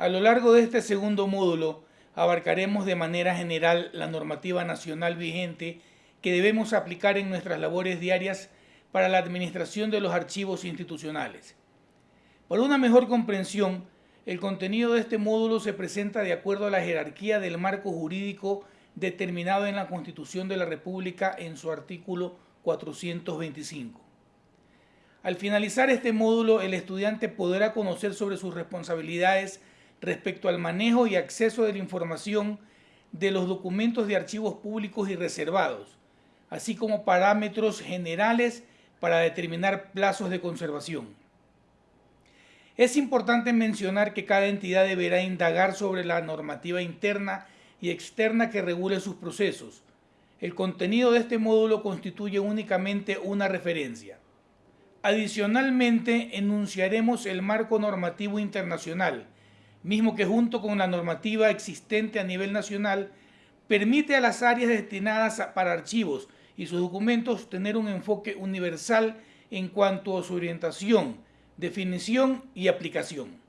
A lo largo de este segundo módulo abarcaremos de manera general la normativa nacional vigente que debemos aplicar en nuestras labores diarias para la administración de los archivos institucionales. Para una mejor comprensión, el contenido de este módulo se presenta de acuerdo a la jerarquía del marco jurídico determinado en la Constitución de la República en su artículo 425. Al finalizar este módulo, el estudiante podrá conocer sobre sus responsabilidades respecto al manejo y acceso de la información de los documentos de archivos públicos y reservados, así como parámetros generales para determinar plazos de conservación. Es importante mencionar que cada entidad deberá indagar sobre la normativa interna y externa que regule sus procesos. El contenido de este módulo constituye únicamente una referencia. Adicionalmente, enunciaremos el marco normativo internacional, mismo que junto con la normativa existente a nivel nacional, permite a las áreas destinadas para archivos y sus documentos tener un enfoque universal en cuanto a su orientación, definición y aplicación.